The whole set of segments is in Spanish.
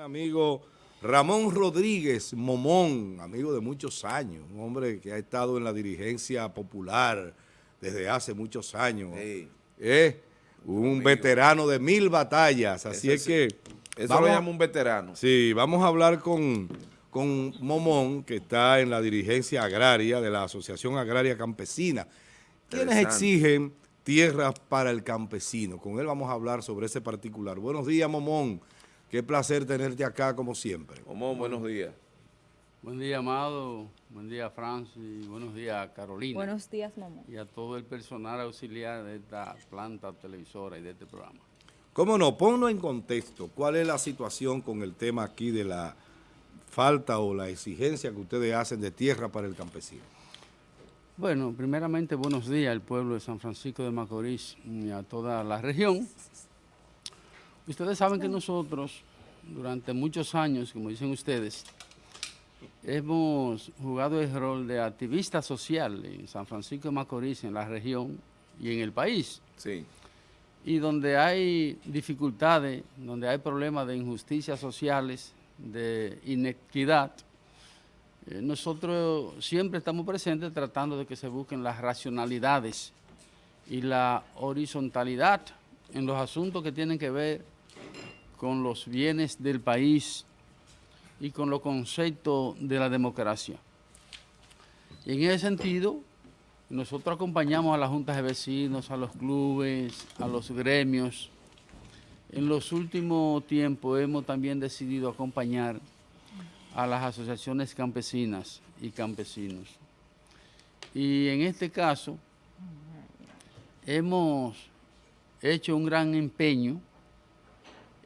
Amigo Ramón Rodríguez Momón, amigo de muchos años, un hombre que ha estado en la dirigencia popular desde hace muchos años. Eh, un veterano de mil batallas, así es que... Eso lo llama un veterano. Sí, vamos a hablar con, con Momón, que está en la dirigencia agraria de la Asociación Agraria Campesina. ¿Quiénes exigen tierras para el campesino? Con él vamos a hablar sobre ese particular. Buenos días, Momón. Qué placer tenerte acá como siempre. Momón, buenos días. Buen día, Amado. Buen día, Francis. Buenos días, Carolina. Buenos días, Momón. Y a todo el personal auxiliar de esta planta televisora y de este programa. ¿Cómo no? Ponlo en contexto. ¿Cuál es la situación con el tema aquí de la falta o la exigencia que ustedes hacen de tierra para el campesino? Bueno, primeramente, buenos días al pueblo de San Francisco de Macorís y a toda la región. Ustedes saben que nosotros, durante muchos años, como dicen ustedes, hemos jugado el rol de activista social en San Francisco de Macorís, en la región y en el país. Sí. Y donde hay dificultades, donde hay problemas de injusticias sociales, de inequidad, eh, nosotros siempre estamos presentes tratando de que se busquen las racionalidades y la horizontalidad en los asuntos que tienen que ver con los bienes del país y con los conceptos de la democracia. Y en ese sentido, nosotros acompañamos a las juntas de vecinos, a los clubes, a los gremios. En los últimos tiempos hemos también decidido acompañar a las asociaciones campesinas y campesinos. Y en este caso, hemos hecho un gran empeño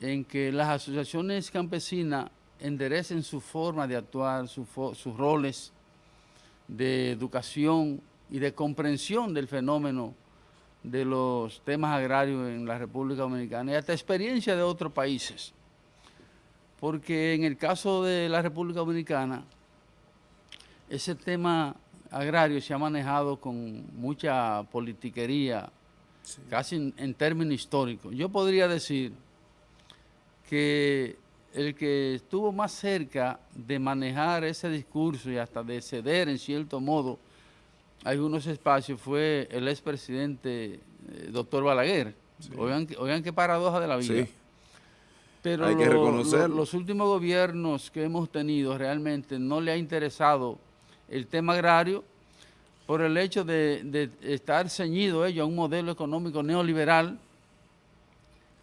en que las asociaciones campesinas enderecen su forma de actuar, sus roles de educación y de comprensión del fenómeno de los temas agrarios en la República Dominicana y hasta experiencia de otros países. Porque en el caso de la República Dominicana, ese tema agrario se ha manejado con mucha politiquería, casi en, en términos históricos. Yo podría decir que el que estuvo más cerca de manejar ese discurso y hasta de ceder en cierto modo algunos espacios fue el expresidente eh, doctor Balaguer. Oigan, qué paradoja de la vida. Pero Hay que reconocerlo. los últimos gobiernos que hemos tenido realmente no le ha interesado el tema agrario por el hecho de, de estar ceñido ellos a un modelo económico neoliberal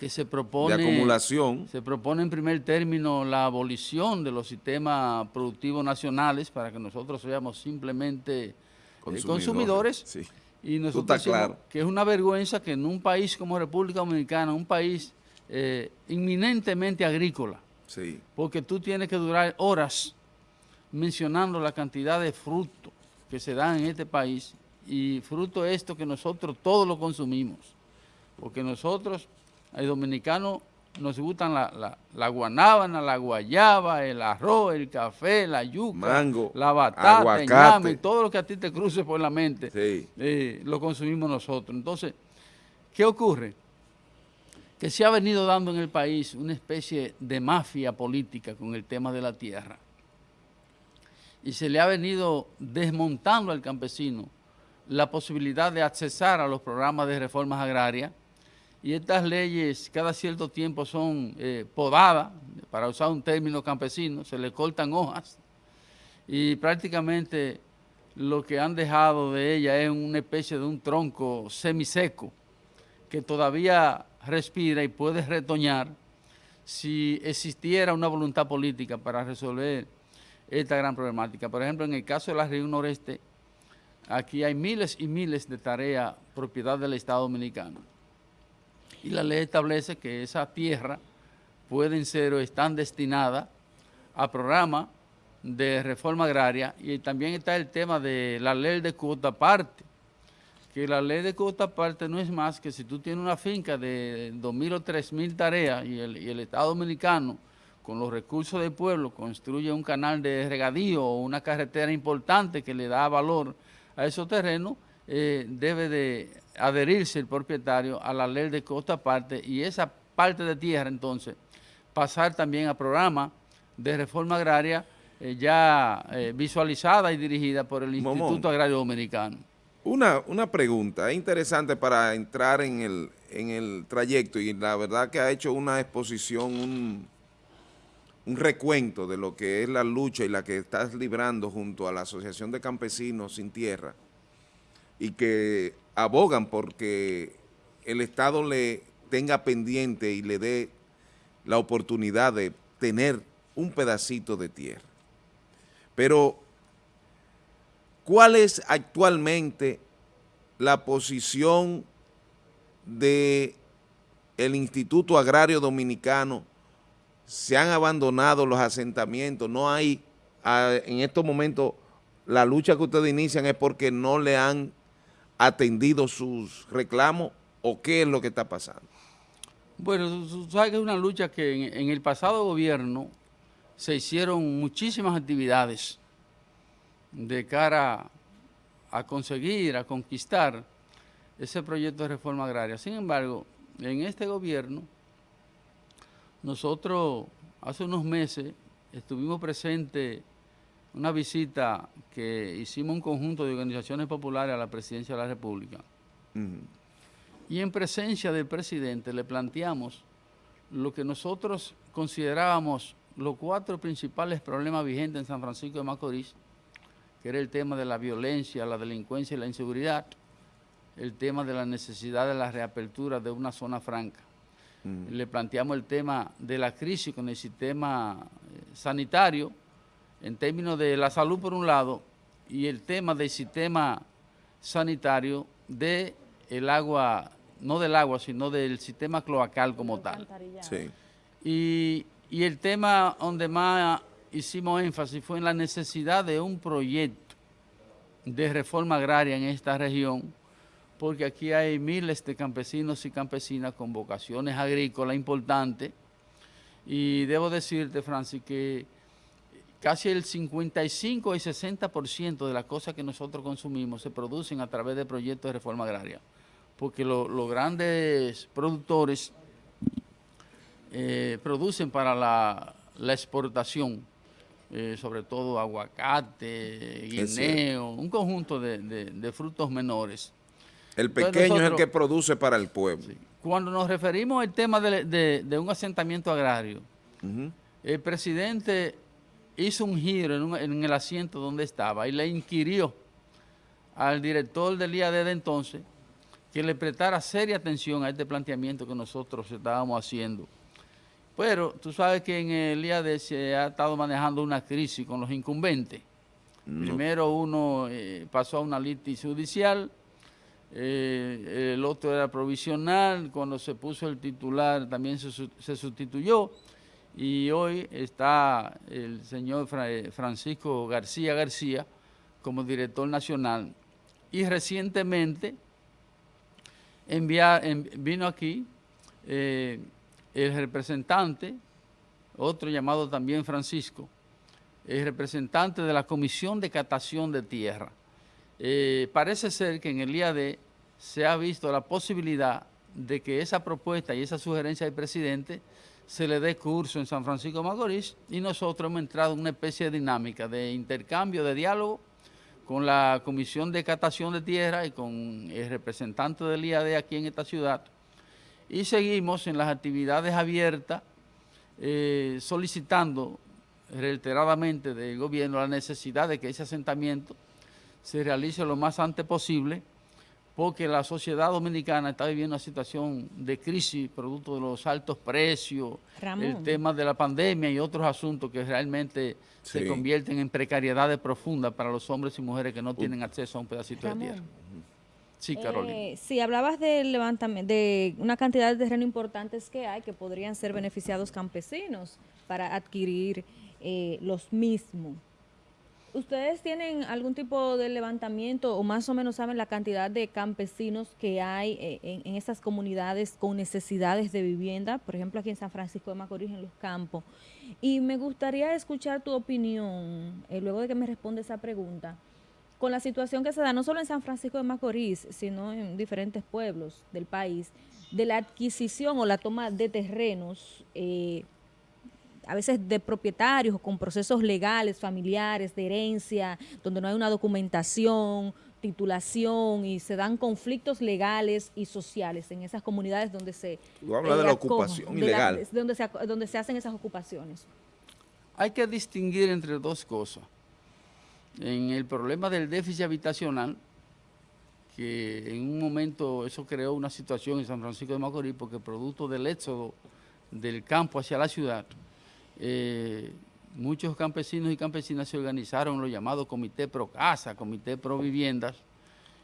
que se propone... De acumulación. Se propone en primer término la abolición de los sistemas productivos nacionales para que nosotros seamos simplemente eh, consumidores. Y nosotros claro. que es una vergüenza que en un país como República Dominicana, un país eh, inminentemente agrícola, sí. porque tú tienes que durar horas mencionando la cantidad de frutos que se dan en este país y fruto esto que nosotros todos lo consumimos, porque nosotros hay dominicanos nos gustan la, la, la, guanábana, la guayaba, el arroz, el café, la yuca, Mango, la batata, el ñame, todo lo que a ti te cruce por la mente, sí. eh, lo consumimos nosotros. Entonces, ¿qué ocurre? Que se ha venido dando en el país una especie de mafia política con el tema de la tierra. Y se le ha venido desmontando al campesino la posibilidad de accesar a los programas de reformas agrarias, y estas leyes cada cierto tiempo son eh, podadas, para usar un término campesino, se le cortan hojas y prácticamente lo que han dejado de ella es una especie de un tronco semiseco que todavía respira y puede retoñar si existiera una voluntad política para resolver esta gran problemática. Por ejemplo, en el caso de la región noreste, aquí hay miles y miles de tareas propiedad del Estado Dominicano y la ley establece que esas tierras pueden ser o están destinadas a programas de reforma agraria. Y también está el tema de la ley de cuota parte, que la ley de cuota parte no es más que si tú tienes una finca de 2.000 o 3.000 tareas y el, y el Estado Dominicano con los recursos del pueblo construye un canal de regadío o una carretera importante que le da valor a esos terrenos, eh, debe de adherirse el propietario a la ley de costa aparte y esa parte de tierra entonces pasar también a programa de reforma agraria eh, ya eh, visualizada y dirigida por el Momón. Instituto Agrario Dominicano. Una, una pregunta, es interesante para entrar en el, en el trayecto y la verdad que ha hecho una exposición, un, un recuento de lo que es la lucha y la que estás librando junto a la Asociación de Campesinos Sin Tierra y que abogan porque el Estado le tenga pendiente y le dé la oportunidad de tener un pedacito de tierra. Pero, ¿cuál es actualmente la posición de Instituto Agrario Dominicano? Se han abandonado los asentamientos, no hay, ah, en estos momentos, la lucha que ustedes inician es porque no le han atendido sus reclamos o qué es lo que está pasando. Bueno, tú- sabes que es una lucha que en, en el pasado gobierno se hicieron muchísimas actividades de cara a conseguir, a conquistar ese proyecto de reforma agraria. Sin embargo, en este gobierno, nosotros hace unos meses estuvimos presentes una visita que hicimos un conjunto de organizaciones populares a la presidencia de la República. Y en presencia del presidente le planteamos lo que nosotros considerábamos los cuatro principales problemas vigentes en San Francisco de Macorís, que era el tema de la violencia, la delincuencia y la inseguridad, el tema de la necesidad de la reapertura de una zona franca. Le planteamos el tema de la crisis con el sistema eh, sanitario, en términos de la salud por un lado, y el tema del sistema sanitario de el agua, no del agua, sino del sistema cloacal como tal. Sí. Y, y el tema donde más hicimos énfasis fue en la necesidad de un proyecto de reforma agraria en esta región, porque aquí hay miles de campesinos y campesinas con vocaciones agrícolas importantes. Y debo decirte, Francis, que casi el 55 y 60% de las cosas que nosotros consumimos se producen a través de proyectos de reforma agraria, porque lo- los grandes productores eh, producen para la, la exportación, eh, sobre todo aguacate, guineo, un conjunto de, de- de frutos menores. El Entonces pequeño es el que produce para el pueblo. Cuando nos referimos al tema de, un asentamiento agrario, el presidente hizo un giro en, un- en el asiento donde estaba y le inquirió al director del IAD de entonces que le prestara seria atención a este planteamiento que nosotros estábamos haciendo. Pero tú sabes que en el IAD se ha estado manejando una crisis con los incumbentes. Primero uno eh, pasó a una litis judicial, eh, el otro era provisional, cuando se puso el titular también se sustituyó y hoy está el señor eh, Francisco García García como director nacional y recientemente vino aquí eh, el representante, otro llamado también Francisco, el representante de la Comisión de Catación de Tierra. Eh, parece ser que en el IAD se ha visto la posibilidad de que esa propuesta y esa sugerencia del presidente se le dé curso en San Francisco de Macorís y nosotros hemos entrado en una especie de dinámica de intercambio, de diálogo con la Comisión de Catación de Tierra y con el representante del IAD aquí en esta ciudad. Y seguimos en las actividades abiertas eh, solicitando reiteradamente del gobierno la necesidad de que ese asentamiento se realice lo más antes posible porque la sociedad dominicana está viviendo una situación de crisis producto de los altos precios, Ramón. el tema de la pandemia y otros asuntos que realmente Sí. se convierten en precariedades profundas para los hombres y mujeres que no tienen acceso a un pedacito de tierra. Sí, Carolina. Eh, sí, hablabas del levantamiento, de una cantidad de terreno importantes que hay que podrían ser beneficiados campesinos para adquirir eh, los mismos. ¿Ustedes tienen algún tipo de levantamiento o más o menos saben la cantidad de campesinos que hay eh, en, en esas comunidades con necesidades de vivienda? Por ejemplo, aquí en San Francisco de Macorís, en los campos. Y me gustaría escuchar tu opinión, eh, luego de que me responda esa pregunta, con la situación que se da no solo en San Francisco de Macorís, sino en diferentes pueblos del país, de la adquisición o la toma de terrenos eh, a veces de propietarios o con procesos legales, familiares, de herencia, donde no hay una documentación, titulación y se dan conflictos legales y sociales en esas comunidades donde se... Tú hablas de la ocupación ilegal. donde, se, donde se hacen esas ocupaciones. Hay que distinguir entre dos cosas. En el problema del déficit habitacional, que en un momento eso creó una situación en San Francisco de Macorís, porque producto del éxodo del campo hacia la ciudad, eh, muchos campesinos y campesinas se organizaron en los llamados Comité Pro Casa, Comité Pro Viviendas,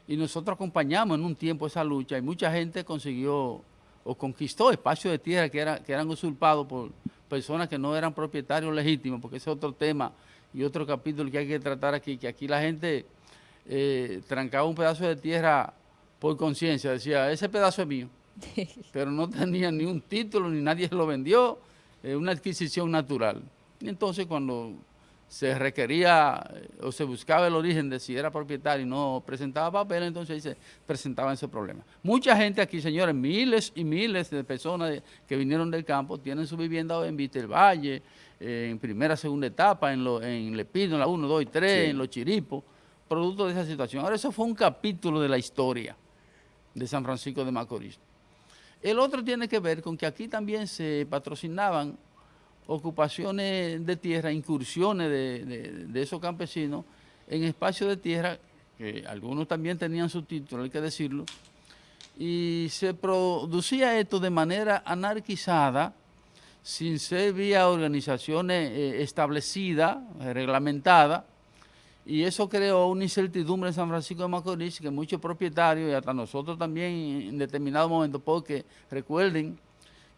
y nosotros acompañamos en un tiempo esa lucha y mucha gente consiguió o conquistó espacios de tierra que, era, que eran usurpados por personas que no eran propietarios legítimos, porque ese es otro tema y otro capítulo que hay que tratar aquí, que aquí la gente eh, trancaba un pedazo de tierra por conciencia, decía, ese pedazo es mío, pero no tenía ni un título, ni nadie lo vendió, es una adquisición natural. Y entonces cuando se requería eh, o se buscaba el origen de si era propietario y no presentaba papel, entonces se presentaban ese problema. Mucha gente aquí, señores, miles y miles de personas que vinieron del campo tienen su vivienda en Víctor Valle, eh, en primera, segunda etapa, en, lo, en Lepido, en la 1, 2 y 3, en Los Chiripos, producto de esa situación. Ahora, eso fue un capítulo de la historia de San Francisco de Macorís. El otro tiene que ver con que aquí también se patrocinaban ocupaciones de tierra, incursiones de, esos campesinos en espacios de tierra, que algunos también tenían su título, hay que decirlo, y se producía esto de manera anarquizada, sin ser vía organizaciones eh, establecidas, reglamentadas, y eso creó una incertidumbre en San Francisco de Macorís que muchos propietarios y hasta nosotros también en determinados momentos, porque recuerden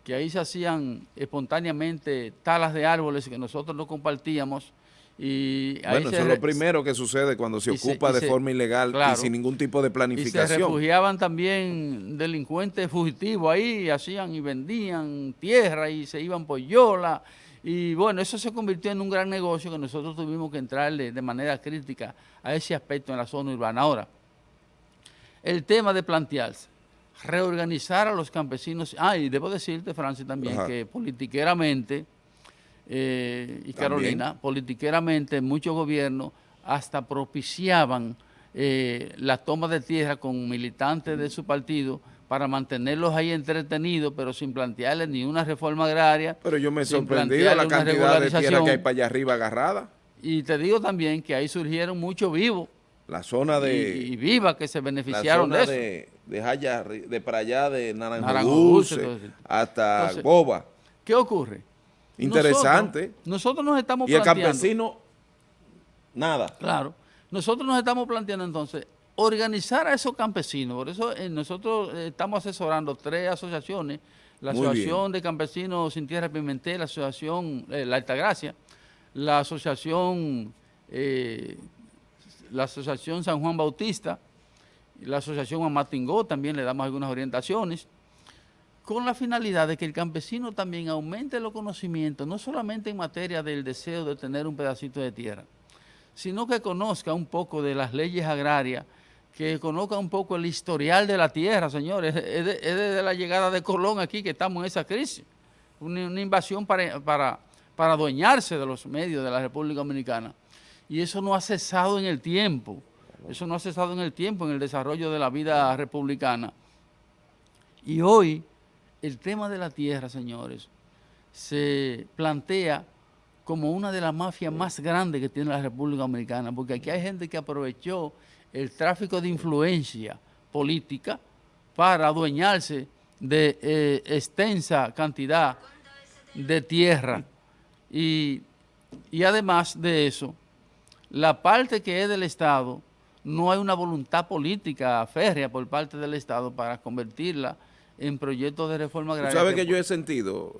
que ahí se hacían espontáneamente talas de árboles que nosotros no compartíamos. Y bueno, eso es lo primero que sucede cuando se ocupa de forma ilegal y sin ningún tipo de planificación. Y se refugiaban también delincuentes fugitivos ahí, hacían y vendían tierra y se iban por yola. Y bueno, eso se convirtió en un gran negocio que nosotros tuvimos que entrarle de manera crítica a ese aspecto en la zona urbana. Ahora, el tema de plantearse reorganizar a los campesinos. Ah, y debo decirte, Francis, también que politiqueramente, eh, y Carolina, politiqueramente muchos gobiernos hasta propiciaban eh, la toma de tierra con militantes de su partido para mantenerlos ahí entretenidos, pero sin plantearles ni una reforma agraria. Pero yo me sorprendí la cantidad de tierra que hay para allá arriba agarrada. Y te digo también que ahí surgieron muchos vivos. La zona de... Y, vivas que se beneficiaron de eso. De, de, allá, de para allá, de Naranjo, hasta Goba. ¿Qué ocurre? Interesante. Nosotros, nos estamos planteando... Y el campesino, nada. Claro. Nosotros nos estamos planteando entonces organizar a esos campesinos. Por eso eh, nosotros eh, estamos asesorando tres asociaciones. La Asociación de Campesinos Sin Tierra Pimentel, la Asociación eh, La Altagracia, la Asociación la Asociación San Juan Bautista, la Asociación Amatingó también le damos algunas orientaciones, con la finalidad de que el campesino también aumente los conocimientos, no solamente en materia del deseo de tener un pedacito de tierra, sino que conozca un poco de las leyes agrarias, que conozca un poco el historial de la tierra, señores. Es, desde la llegada de Colón aquí que estamos en esa crisis. Una, invasión para, para, para adueñarse de los medios de la República Dominicana y eso no ha cesado en el tiempo. Eso no ha cesado en el tiempo, en el desarrollo de la vida republicana. Y hoy, el tema de la tierra, señores, se plantea como una de las mafias más grandes que tiene la República Dominicana, porque aquí hay gente que aprovechó el tráfico de influencia política para adueñarse de eh, extensa cantidad de tierra. Y, y además de eso, la parte que es del Estado, no hay una voluntad política férrea por parte del Estado para convertirla en proyectos de reforma agraria. ¿Sabes que, yo he sentido,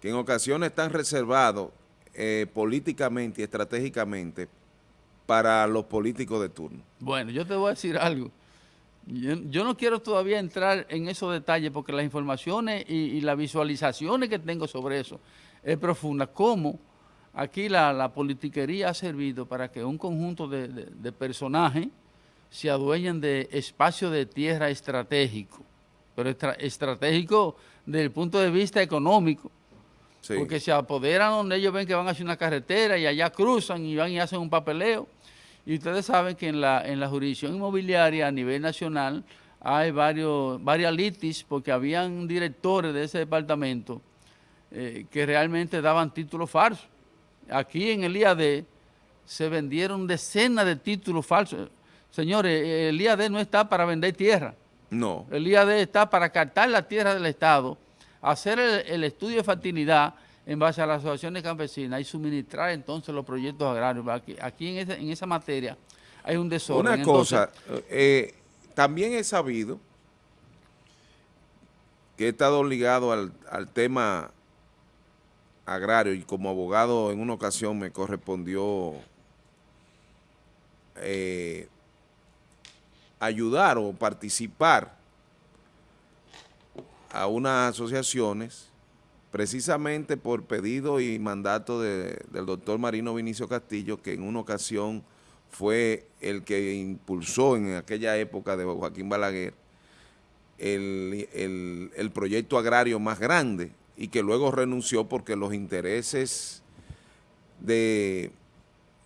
que en ocasiones están reservados eh, políticamente y estratégicamente para los políticos de turno? Bueno, yo te voy a decir algo. Yo, no quiero todavía entrar en esos detalles porque las informaciones y, y las visualizaciones que tengo sobre eso es profunda. ¿Cómo? Aquí la, politiquería ha servido para que un conjunto de, personajes se adueñen de espacios de tierra estratégico, pero estratégico desde el punto de vista económico, Sí. Porque se apoderan donde ellos ven que van a hacer una carretera y allá cruzan y van y hacen un papeleo. Y ustedes saben que en la, en la jurisdicción inmobiliaria a nivel nacional hay varios, varias litis porque habían directores de ese departamento eh, que realmente daban títulos falsos. Aquí en el IAD se vendieron decenas de títulos falsos. Señores, el IAD no está para vender tierra. No. El IAD está para captar la tierra del Estado, hacer el, el estudio de factibilidad en base a las asociaciones campesinas y suministrar entonces los proyectos agrarios. Aquí, aquí en, esa, en esa materia hay un desorden. Una cosa, eh, también he sabido que he estado ligado al, al tema agrario y como abogado en una ocasión me correspondió eh, ayudar o participar a unas asociaciones precisamente por pedido y mandato de- del doctor Marino Vinicio Castillo, que en una ocasión fue el que impulsó en aquella época de Joaquín Balaguer el, el- el proyecto agrario más grande y que luego renunció porque los intereses de,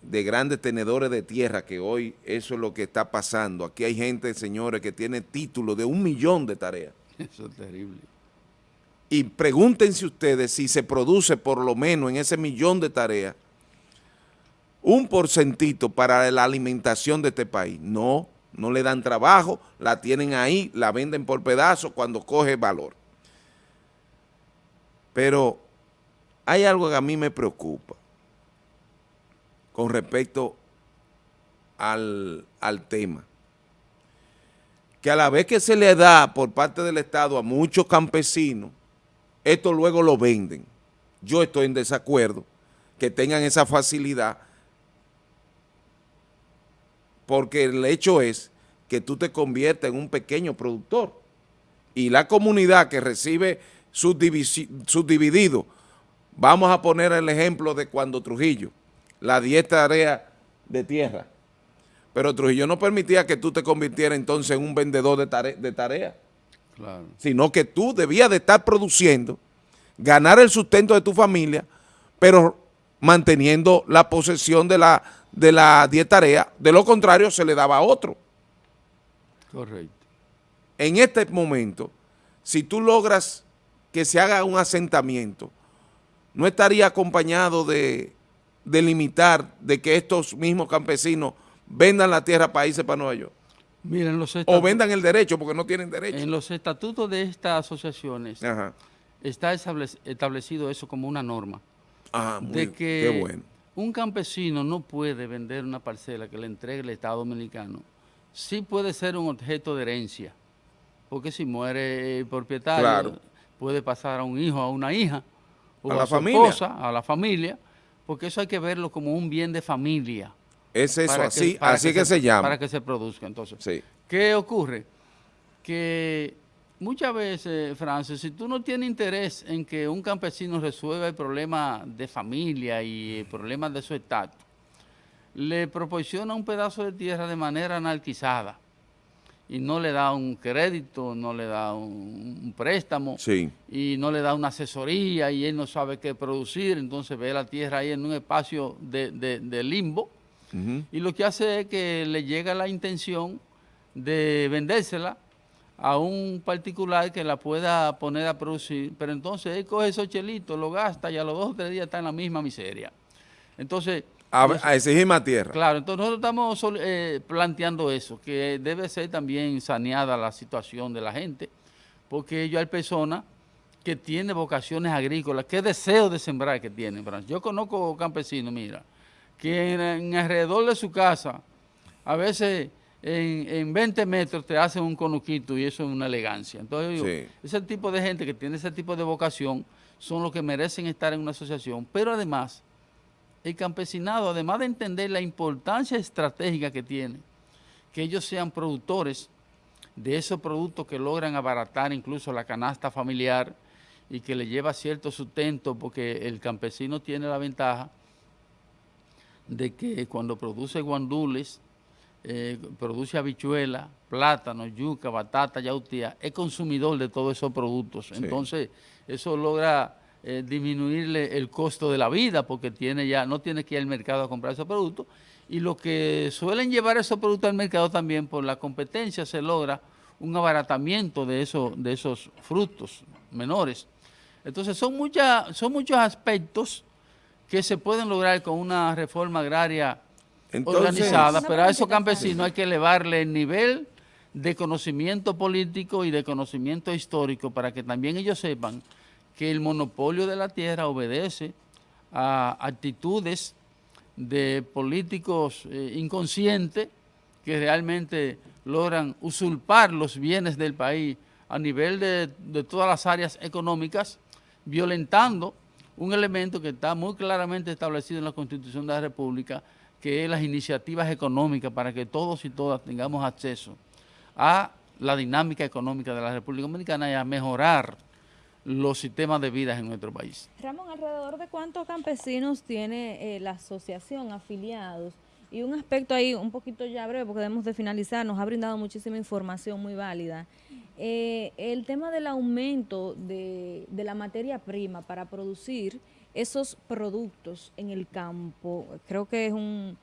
de grandes tenedores de tierra, que hoy eso es lo que está pasando. Aquí hay gente, señores, que tiene títulos de un millón de tareas. Eso es terrible. Y pregúntense ustedes si se produce por lo menos en ese millón de tareas un porcentito para la alimentación de este país. No, no le dan trabajo, la tienen ahí, la venden por pedazos cuando coge valor. Pero hay algo que a mí me preocupa con respecto al, al tema que a la vez que se le da por parte del Estado a muchos campesinos, esto luego lo venden. Yo estoy en desacuerdo que tengan esa facilidad porque el hecho es que tú te conviertes en un pequeño productor. Y la comunidad que recibe subdividido, vamos a poner el ejemplo de cuando Trujillo, la 10 tareas de tierra, pero Trujillo no permitía que tú te convirtieras entonces en un vendedor de, tare de tareas, Claro. sino que tú debías de estar produciendo, ganar el sustento de tu familia, pero manteniendo la posesión de la, de la 10 tareas, de lo contrario se le daba a otro. Correcto. En este momento, si tú logras que se haga un asentamiento, no estaría acompañado de, de limitar de que estos mismos campesinos vendan la tierra para irse para Nueva York. Miren, los O vendan el derecho porque no tienen derecho. en los estatutos de estas asociaciones Ajá. está establec- establecido eso como una norma. Ah, muy, de que qué bueno. un campesino no puede vender una parcela que le entregue el Estado Dominicano. Sí puede ser un objeto de herencia, porque si muere el propietario, Claro. puede pasar a un hijo, a una hija, o A a, la su familia. esposa, a la familia, porque eso hay que verlo como un bien de familia. Es eso, para así, para así que, se, llama. Para que se produzca, entonces. Sí. ¿Qué ocurre? Que muchas veces, Francis, si tú no tienes interés en que un campesino resuelva el problema de familia y el problema de su estatus, le proporciona un pedazo de tierra de manera anarquizada y no le da un crédito, no le da un, un préstamo Sí. y no le da una asesoría y él no sabe qué producir, entonces ve la tierra ahí en un espacio de, de- de limbo Y lo que hace es que le llega la intención de vendérsela a un particular que la pueda poner a producir, pero entonces él coge esos chelitos, lo gasta y a los dos o tres días está en la misma miseria. Entonces, A, eso- a exigir más tierra. claro, entonces nosotros estamos eh, planteando eso, que debe ser también saneada la situación de la gente, porque yo hay personas que tienen vocaciones agrícolas, qué deseo de sembrar que tienen. Yo conozco campesinos, mira, que en, en alrededor de su casa, a veces en, en 20 metros te hacen un conuquito y eso es una elegancia. Entonces, yo digo, Sí. ese tipo de gente que tiene ese tipo de vocación son los que merecen estar en una asociación, pero además el campesinado, además de entender la importancia estratégica que tiene, que ellos sean productores de esos productos que logran abaratar incluso la canasta familiar y que le lleva cierto sustento, porque el campesino tiene la ventaja de que cuando produce guandules, eh, produce habichuela, plátano, yuca, batata, yautía, es consumidor de todos esos productos. Entonces, eso logra eh, disminuirle el costo de la vida porque tiene ya no tiene que ir al mercado a comprar esos productos y lo que suelen llevar esos productos al mercado también por la competencia se logra un abaratamiento de, eso, de esos frutos menores. Entonces son, muchas, son muchos aspectos que se pueden lograr con una reforma agraria organizada, pero a esos campesinos hay que elevarle el nivel de conocimiento político y de conocimiento histórico para que también ellos sepan que el monopolio de la tierra obedece a actitudes de políticos eh, inconscientes que realmente logran usurpar los bienes del país a nivel de, de todas las áreas económicas, violentando un elemento que está muy claramente establecido en la Constitución de la República, que es las iniciativas económicas para que todos y todas tengamos acceso a la dinámica económica de la República Dominicana y a mejorar los sistemas de vida en nuestro país. Ramón, ¿alrededor de cuántos campesinos tiene eh, la asociación afiliados? Y un aspecto ahí un poquito ya breve, porque debemos de finalizar, nos ha brindado muchísima información muy válida. Eh, el tema del aumento de, de, la materia prima para producir esos productos en el campo, creo que es un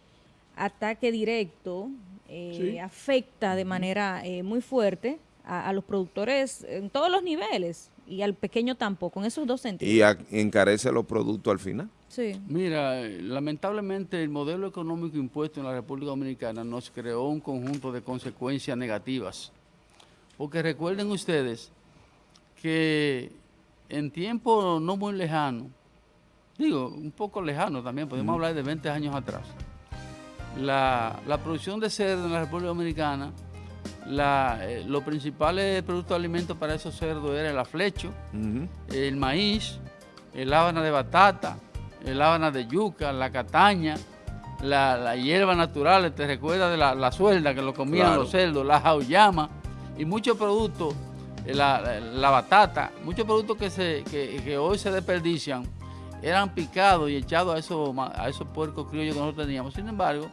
ataque directo, eh, sí. afecta de manera eh, muy fuerte a, a, los productores en todos los niveles y al pequeño tampoco, en esos dos sentidos. Y a, encarece los productos al final. Sí. Mira, lamentablemente el modelo económico impuesto en la República Dominicana nos creó un conjunto de consecuencias negativas porque recuerden ustedes que en tiempo no muy lejano, digo, un poco lejano también, podemos mm. hablar de 20 años atrás, la, la, producción de cerdo en la República Dominicana, la, eh, los principales productos de alimentos para esos cerdos era el aflecho, uh -huh. el maíz, el hábana de batata, el hábana de yuca, la cataña, la, la hierba natural, te recuerdas de la, la, suelda que lo comían claro. los cerdos, la jauyama, y muchos productos, eh, la, la, batata, muchos productos que, se, que, hoy se desperdician, eran picados y echados a esos, a esos puercos criollos que nosotros teníamos. Sin embargo,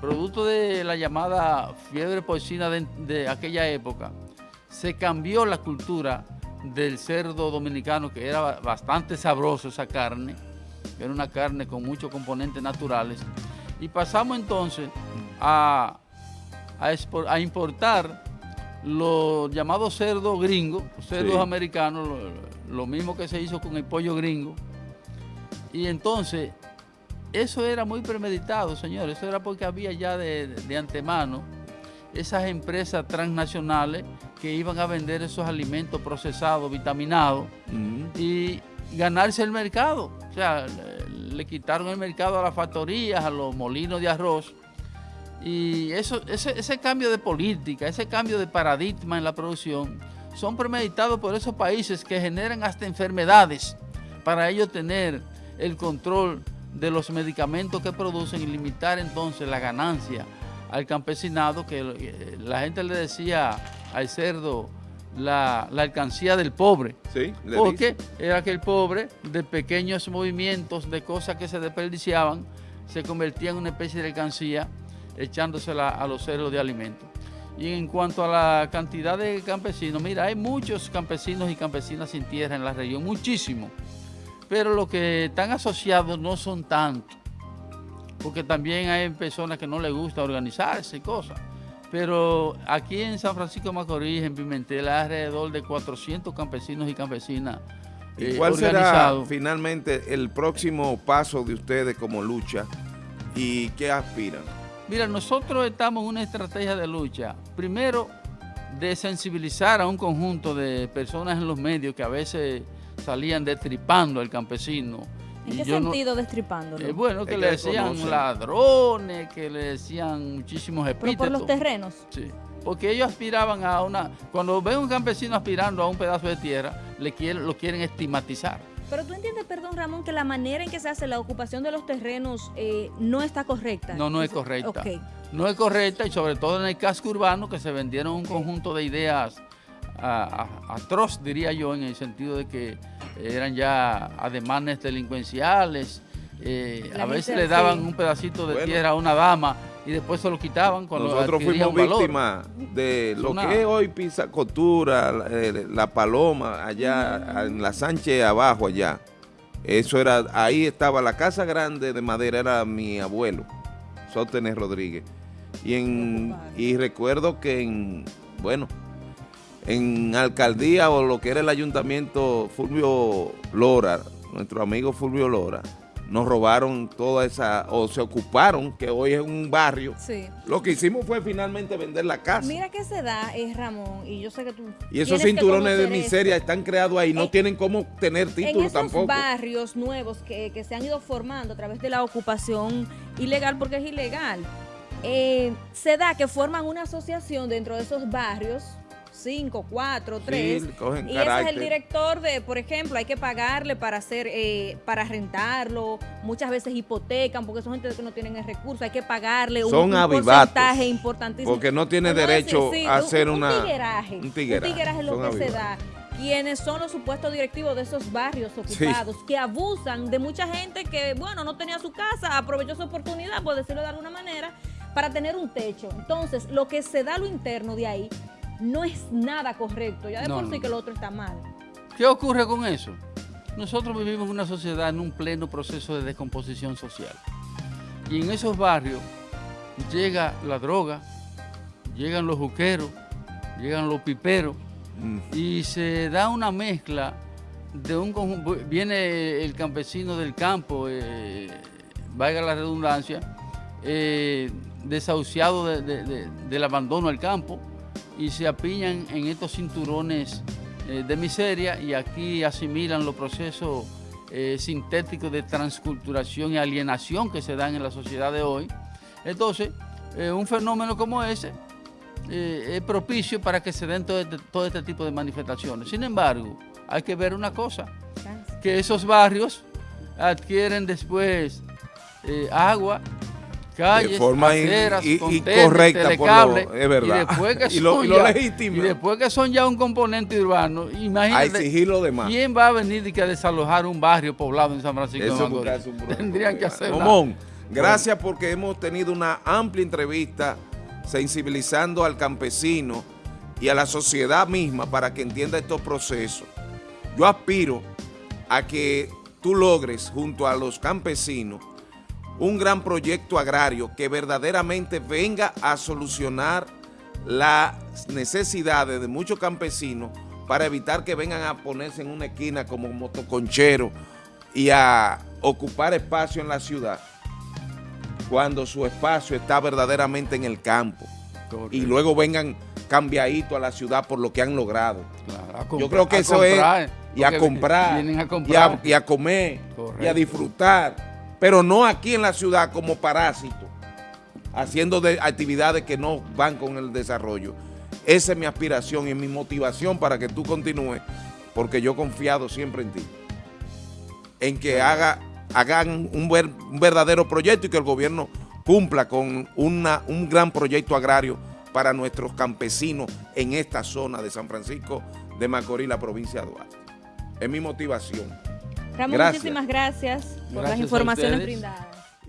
producto de la llamada fiebre porcina de, de aquella época, se cambió la cultura del cerdo dominicano, que era bastante sabroso esa carne, que era una carne con muchos componentes naturales, y pasamos entonces a, a, a importar los llamados cerdos gringos, cerdos sí. americanos, lo, lo, mismo que se hizo con el pollo gringo. Y entonces, eso era muy premeditado, señores. Eso era porque había ya de, de antemano esas empresas transnacionales que iban a vender esos alimentos procesados, vitaminados, uh -huh. y ganarse el mercado. O sea, le, le quitaron el mercado a las factorías, a los molinos de arroz, y eso, ese, ese, cambio de política, ese cambio de paradigma en la producción, son premeditados por esos países que generan hasta enfermedades para ellos tener el control de los medicamentos que producen y limitar entonces la ganancia al campesinado, que eh, la gente le decía al cerdo la, la alcancía del pobre. Sí, porque dice. era que el pobre, de pequeños movimientos, de cosas que se desperdiciaban, se convertía en una especie de alcancía echándosela a los cerdos de alimentos. Y en cuanto a la cantidad de campesinos, mira, hay muchos campesinos y campesinas sin tierra en la región, muchísimo. Pero los que están asociados no son tantos, porque también hay personas que no les gusta organizarse y cosas. Pero aquí en San Francisco de Macorís, en Pimentel, hay alrededor de 400 campesinos y campesinas ¿Y cuál será finalmente el próximo paso de ustedes como lucha y qué aspiran? Mira, nosotros estamos en una estrategia de lucha. Primero, de sensibilizar a un conjunto de personas en los medios que a veces salían destripando al campesino. ¿En qué sentido no, destripando? Eh, bueno, que, le decían ladrones, que le decían muchísimos epítetos. ¿Pero por los terrenos? Sí, porque ellos aspiraban a una... Cuando ven un campesino aspirando a un pedazo de tierra, le quieren, lo quieren estigmatizar. Pero tú entiendes, perdón Ramón, que la manera en que se hace la ocupación de los terrenos eh, no está correcta. No, no es correcta. Okay. No es correcta y sobre todo en el casco urbano que se vendieron un conjunto de ideas atroz, diría yo, en el sentido de que eran ya ademanes delincuenciales. Eh, a veces le daban sí. un pedacito de bueno. tierra a una dama y después se lo quitaban cuando Nosotros fuimos víctimas de lo una... que es hoy Pisa Costura, la, eh, la, Paloma, allá en la Sánchez abajo allá. Eso era, ahí estaba la casa grande de madera, era mi abuelo, Sótenes Rodríguez. Y, en, y recuerdo que en, bueno, en alcaldía o lo que era el ayuntamiento Fulvio Lora, nuestro amigo Fulvio Lora, nos robaron toda esa, o se ocuparon, que hoy es un barrio. Sí. Lo que hicimos fue finalmente vender la casa. Mira que se da, es Ramón, y yo sé que tú. y esos cinturones de miseria esto. están creados ahí, no En- tienen cómo tener En título esos tampoco. barrios nuevos que, que se han ido formando a través de la ocupación ilegal, porque es ilegal, eh, se da que forman una asociación dentro de esos barrios, cinco, cuatro, tres, cogen y ese es el director de, por ejemplo, hay que pagarle para hacer, eh, para rentarlo, muchas veces hipotecan, porque son gente que no tienen el recurso, hay que pagarle un, Son un avivatos, porcentaje importantísimo. porque no tiene derecho decir, sí, a un- hacer un una- tigueraje, un tigueraje, es lo que se da. quienes son los supuestos directivos de esos barrios ocupados, que abusan de mucha gente que, bueno, no tenía su casa, aprovechó su oportunidad, por decirlo de alguna manera, para tener un techo. Entonces, lo que se da a lo interno de ahí no es nada correcto. Ya de No, por sí no. que lo otro está mal. ¿Qué ocurre con eso? Nosotros vivimos en una sociedad en un pleno proceso de descomposición social. Y en esos barrios llega la droga, llegan los juqueros, llegan los piperos, Mm. y se da una mezcla de un conjunto. Viene el campesino del campo, eh, valga la redundancia, eh, desahuciado de- de- de- del abandono al campo y se apiñan en estos cinturones eh, de miseria y aquí asimilan los procesos eh, sintéticos de transculturación y alienación que se dan en la sociedad de hoy. Entonces, eh, un fenómeno como ese es propicio para que se den todo este, todo este tipo de manifestaciones. Sin embargo, hay que ver una cosa, que esos barrios adquieren después agua, calles, forma in- aceras, y- y contenes, correcta, por telecable, lo- es verdad. Y después que Y lo- son y lo ya- legítimo. y después que son ya un componente urbano, A imagínate exigir lo demás. quién va a venir y que a desalojar un barrio poblado en San Francisco de es un problema. Tendrían que hacerlo. Momón, gracias porque hemos tenido una amplia entrevista sensibilizando al campesino y a la sociedad misma para que entienda estos procesos. Yo aspiro a que tú logres junto a los campesinos un gran proyecto agrario que verdaderamente venga a solucionar las necesidades de muchos campesinos para evitar que vengan a ponerse en una esquina como motoconchero y a ocupar espacio en la ciudad cuando su espacio está verdaderamente en el campo. Y luego vengan cambiaditos a la ciudad por lo que han logrado. Claro, Yo creo que eso comprar, es y a comprar, Vienen a y, a, y a comer y a disfrutar, pero no aquí en la ciudad como parásitos, haciendo de actividades que no van con el desarrollo. Esa es mi aspiración y mi motivación para que tú continúes, porque yo he confiado siempre en ti, en que haga, hagan un, un verdadero proyecto y que el gobierno cumpla con una, un gran proyecto agrario para nuestros campesinos en esta zona de San Francisco de Macorís, la provincia de Duarte. Es mi motivación. Ramón, Gracias. muchísimas gracias por Gracias las informaciones brindadas.